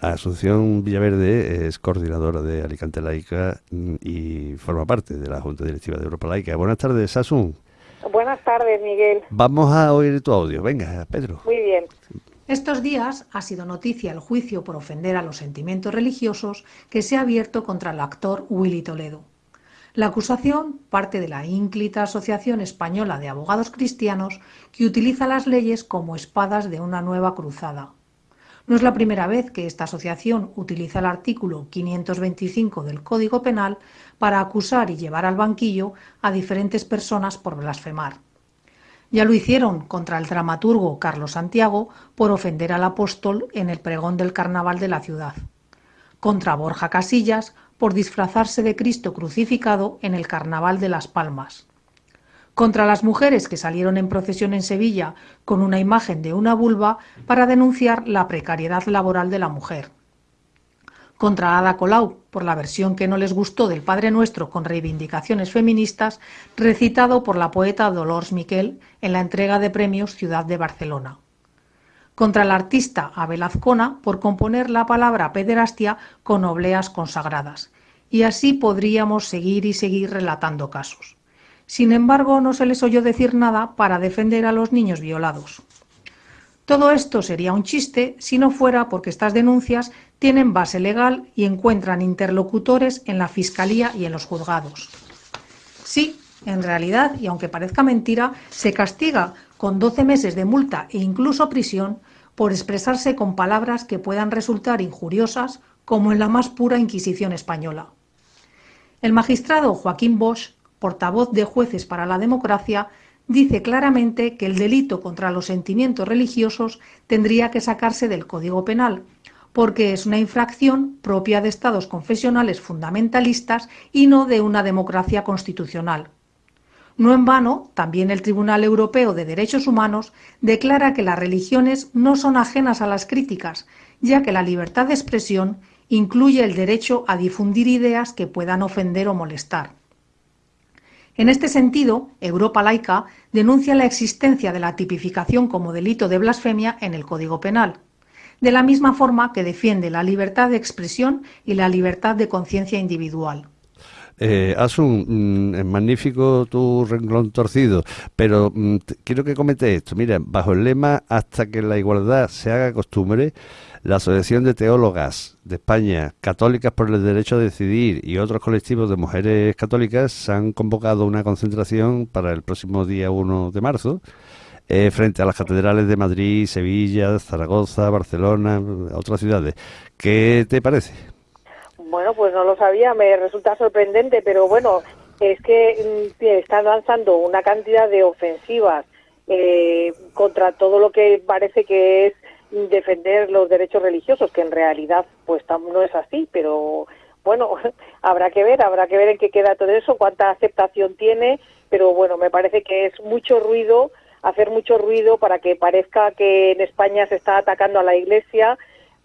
Asunción Villaverde es coordinadora de Alicante Laica mm, y forma parte de la Junta Directiva de Europa Laica. Buenas tardes, Asun. Buenas tardes, Miguel. Vamos a oír tu audio. Venga, Pedro. Muy bien. Estos días ha sido noticia el juicio por ofender a los sentimientos religiosos que se ha abierto contra el actor Willy Toledo. La acusación parte de la ínclita Asociación Española de Abogados Cristianos que utiliza las leyes como espadas de una nueva cruzada. No es la primera vez que esta asociación utiliza el artículo 525 del Código Penal para acusar y llevar al banquillo a diferentes personas por blasfemar. Ya lo hicieron contra el dramaturgo Carlos Santiago por ofender al apóstol en el pregón del carnaval de la ciudad, contra Borja Casillas por disfrazarse de Cristo crucificado en el carnaval de Las Palmas, contra las mujeres que salieron en procesión en Sevilla con una imagen de una vulva para denunciar la precariedad laboral de la mujer, contra Ada Colau por la versión que no les gustó del Padre Nuestro con reivindicaciones feministas recitado por la poeta Dolores Miquel en la entrega de premios Ciudad de Barcelona. Contra el artista Abel Azcona por componer la palabra pederastia con obleas consagradas. Y así podríamos seguir y seguir relatando casos. Sin embargo, no se les oyó decir nada para defender a los niños violados. Todo esto sería un chiste si no fuera porque estas denuncias tienen base legal y encuentran interlocutores en la Fiscalía y en los juzgados. Sí, en realidad, y aunque parezca mentira, se castiga con 12 meses de multa e incluso prisión por expresarse con palabras que puedan resultar injuriosas, como en la más pura Inquisición española. El magistrado Joaquín Bosch, portavoz de Jueces para la Democracia, dice claramente que el delito contra los sentimientos religiosos tendría que sacarse del Código Penal, porque es una infracción propia de estados confesionales fundamentalistas y no de una democracia constitucional. No en vano, también el Tribunal Europeo de Derechos Humanos declara que las religiones no son ajenas a las críticas, ya que la libertad de expresión incluye el derecho a difundir ideas que puedan ofender o molestar. En este sentido, Europa Laica denuncia la existencia de la tipificación como delito de blasfemia en el Código Penal, de la misma forma que defiende la libertad de expresión y la libertad de conciencia individual. Eh, Asun, mm, es magnífico tu renglón torcido, pero mm, quiero que comente esto. Mira, bajo el lema hasta que la igualdad se haga costumbre, la Asociación de Teólogas de España, Católicas por el Derecho a Decidir y otros colectivos de mujeres católicas han convocado una concentración para el próximo día 1 de marzo eh, frente a las catedrales de Madrid, Sevilla, Zaragoza, Barcelona, otras ciudades. ¿Qué te parece? Bueno, pues no lo sabía, me resulta sorprendente, pero bueno, es que mm, están lanzando una cantidad de ofensivas eh, contra todo lo que parece que es defender los derechos religiosos, que en realidad pues no es así, pero bueno, habrá que ver, habrá que ver en qué queda todo eso, cuánta aceptación tiene, pero bueno, me parece que es mucho ruido, hacer mucho ruido para que parezca que en España se está atacando a la Iglesia,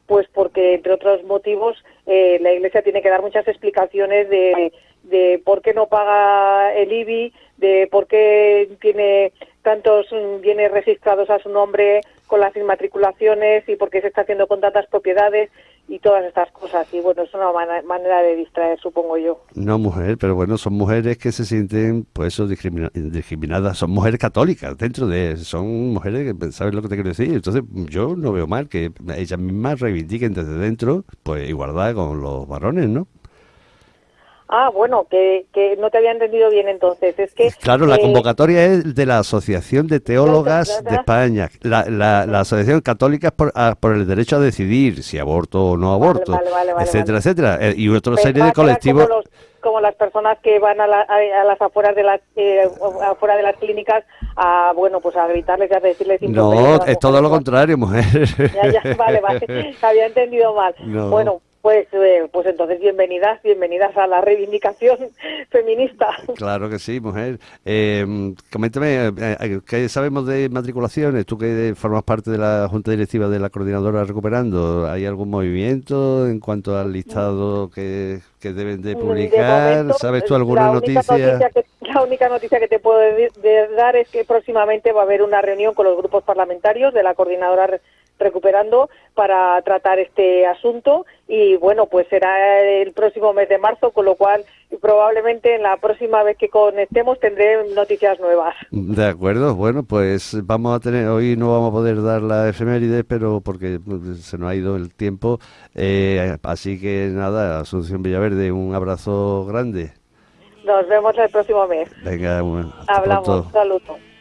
pues porque entre otros motivos eh, la Iglesia tiene que dar muchas explicaciones de, de por qué no paga el IBI, de por qué tiene tantos bienes registrados a su nombre con las inmatriculaciones y por qué se está haciendo con tantas propiedades y todas estas cosas. Y bueno, es una manera de distraer, supongo yo. No, mujer, pero bueno, son mujeres que se sienten, pues eso, discriminadas. Son mujeres católicas dentro de. Son mujeres que, ¿sabes lo que te quiero decir? Entonces, yo no veo mal que ellas mismas reivindiquen desde dentro, pues igualdad con los varones, ¿no? Ah, bueno, que, que no te había entendido bien entonces. Es que claro, la eh, convocatoria es de la Asociación de Teólogas de España, la, la, la Asociación Católica por, por, el derecho a decidir si aborto o no aborto, etcétera, etcétera, eh, y otra serie de colectivos. Como, las personas que van a, a, las afueras de las eh, afuera de las clínicas a bueno pues a gritarles y a decirles no es todo lo contrario mujer. Ya, ya, vale vale. Había entendido mal. Bueno pues, eh, pues entonces bienvenidas, bienvenidas a la reivindicación feminista. Claro que sí, mujer. Eh, coméntame, eh, eh, ¿qué sabemos de matriculaciones? Tú que formas parte de la Junta Directiva de la Coordinadora Recuperando, ¿hay algún movimiento en cuanto al listado que, deben de publicar? ¿Sabes tú alguna noticia? La única noticia que te puedo dar es que próximamente va a haber una reunión con los grupos parlamentarios de la Coordinadora recuperando para tratar este asunto y bueno, pues será el próximo mes de marzo, con lo cual probablemente en la próxima vez que conectemos tendré noticias nuevas. De acuerdo, bueno, pues vamos a tener, hoy no vamos a poder dar la efeméride, pero porque se nos ha ido el tiempo, eh, así que nada, Asunción Villaverde, un abrazo grande. Nos vemos el próximo mes. Venga, Hablamos, saludos.